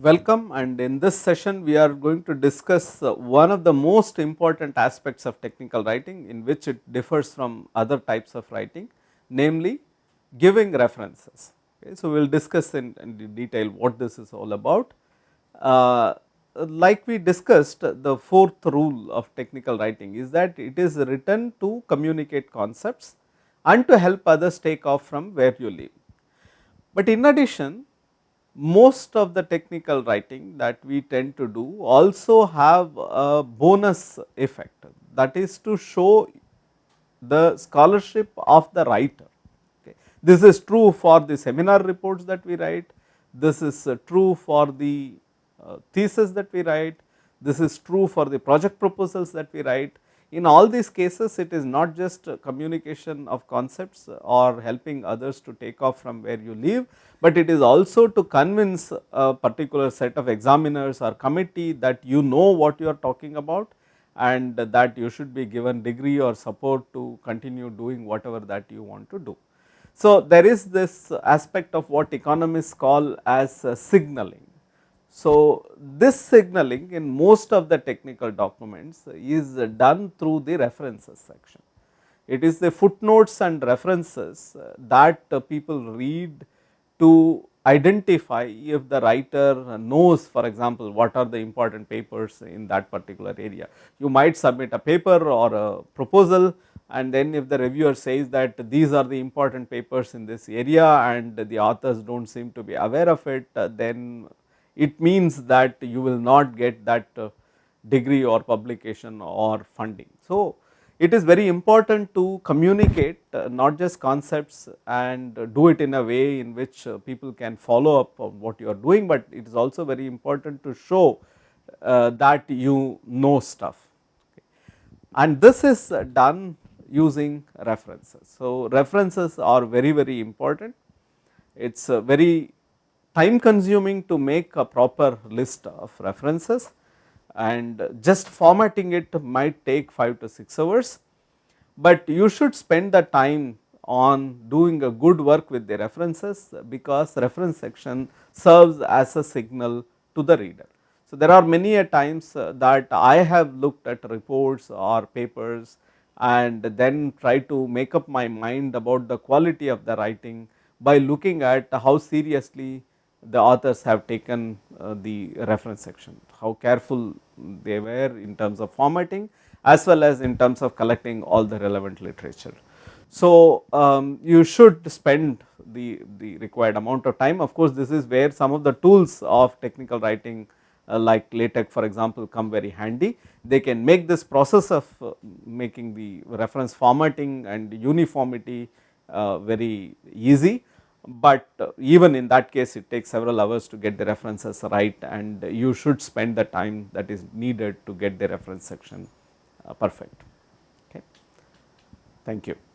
Welcome and in this session we are going to discuss uh, one of the most important aspects of technical writing in which it differs from other types of writing namely giving references. Okay. So, we will discuss in, in, detail what this is all about. Uh, like we discussed the fourth rule of technical writing is that it is written to communicate concepts and to help others take off from where you live. But in addition most of the technical writing that we tend to do also have a bonus effect that is to show the scholarship of the writer. Okay. This is true for the seminar reports that we write, this is uh, true for the uh, thesis that we write, this is true for the project proposals that we write. In all these cases it is not just communication of concepts or helping others to take off from where you live, but it is also to convince a particular set of examiners or committee that you know what you are talking about and that you should be given degree or support to continue doing whatever that you want to do. So, there is this aspect of what economists call as signaling. So, this signaling in most of the technical documents is done through the references section. It is the footnotes and references uh, that uh, people read to identify if the writer knows for example, what are the important papers in that particular area. You might submit a paper or a proposal and then if the reviewer says that these are the important papers in this area and the authors do not seem to be aware of it, uh, then it means that you will not get that degree or publication or funding. So, it is very important to communicate uh, not just concepts and do it in a way in which uh, people can follow up on what you are doing, but it is also very important to show uh, that you know stuff and this is done using references. So, references are very very important it is very time consuming to make a proper list of references and just formatting it might take 5 to 6 hours, but you should spend the time on doing a good work with the references because reference section serves as a signal to the reader. So, there are many a times uh, that I have looked at reports or papers and then try to make up my mind about the quality of the writing by looking at how seriously the authors have taken uh, the reference section, how careful they were in terms of formatting as well as in terms of collecting all the relevant literature. So, um, you should spend the, the required amount of time of course, this is where some of the tools of technical writing uh, like LaTeX for example come very handy. They can make this process of uh, making the reference formatting and uniformity uh, very easy but uh, even in that case it takes several hours to get the references right and you should spend the time that is needed to get the reference section uh, perfect okay. Thank you.